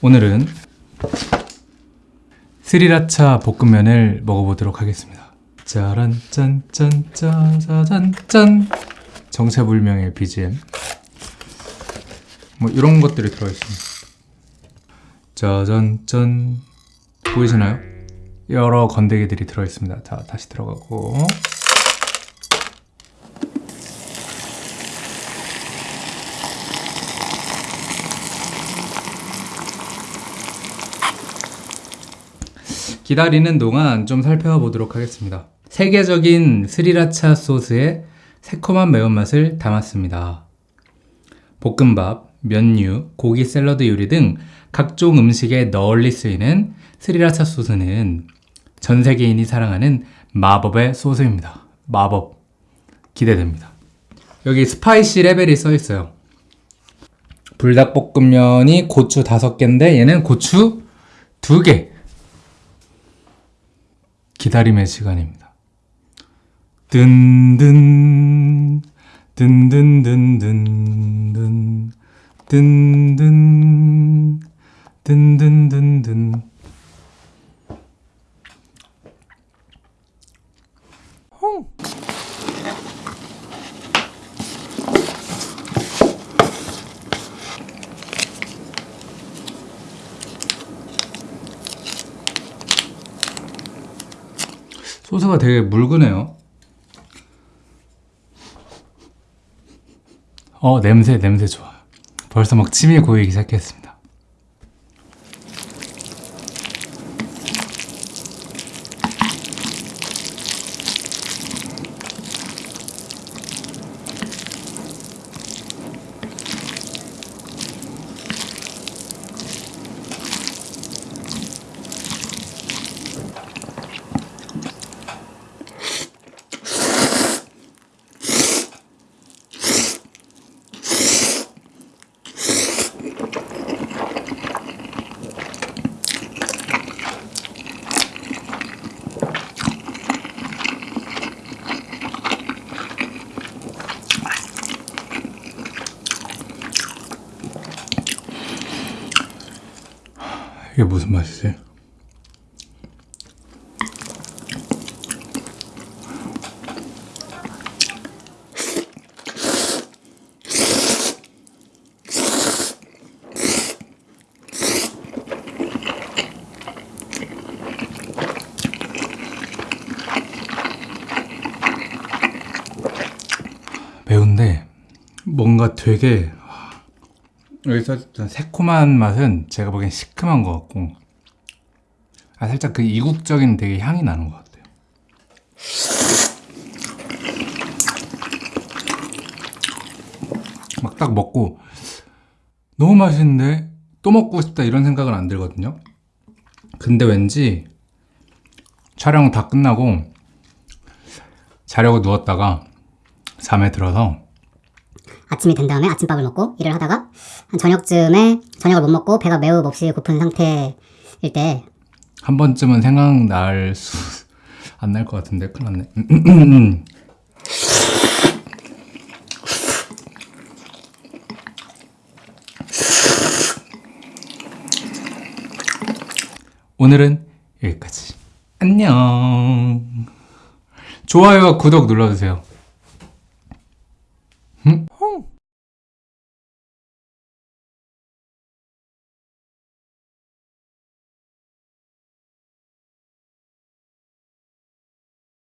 오늘은 스리라차 볶음면을 먹어보도록 하겠습니다. 짜란 짠짠 짜자잔 짠 정체불명의 BGM 뭐 이런 것들이 들어있습니다. 짜잔 짠 보이시나요? 여러 건더기들이 들어있습니다. 자 다시 들어가고 기다리는 동안 좀 살펴보도록 하겠습니다. 세계적인 스리라차 소스의 새콤한 매운맛을 담았습니다. 볶음밥, 면류, 고기 샐러드 요리 등 각종 음식에 널리 쓰이는 스리라차 소스는 전 세계인이 사랑하는 마법의 소스입니다. 마법. 기대됩니다. 여기 spicy level이 써 있어요. 불닭볶음면이 고추 5개인데 얘는 고추 2개. 기다림의 시간입니다. 든든 든든든든든 든든 든든든든 소스가 되게 묽으네요. 어, 냄새, 냄새 좋아. 벌써 막 침이 고이기 시작했습니다. 이게 무슨 맛이지? 매운데 뭔가 되게 여기서 새콤한 맛은 제가 보기엔 시큼한 것 같고 아 살짝 그 이국적인 되게 향이 나는 것 같아요. 막 딱 먹고 너무 맛있는데 또 먹고 싶다 이런 생각은 안 들거든요. 근데 왠지 촬영 다 끝나고 자려고 누웠다가 잠에 들어서 아침이 된 다음에 아침밥을 먹고 일을 하다가 한 저녁쯤에 저녁을 못 먹고 배가 매우 몹시 고픈 상태일 때 한 번쯤은 생각날 수 안 날 것 같은데. 큰일 났네. 오늘은 여기까지. 안녕. 좋아요와 구독 눌러주세요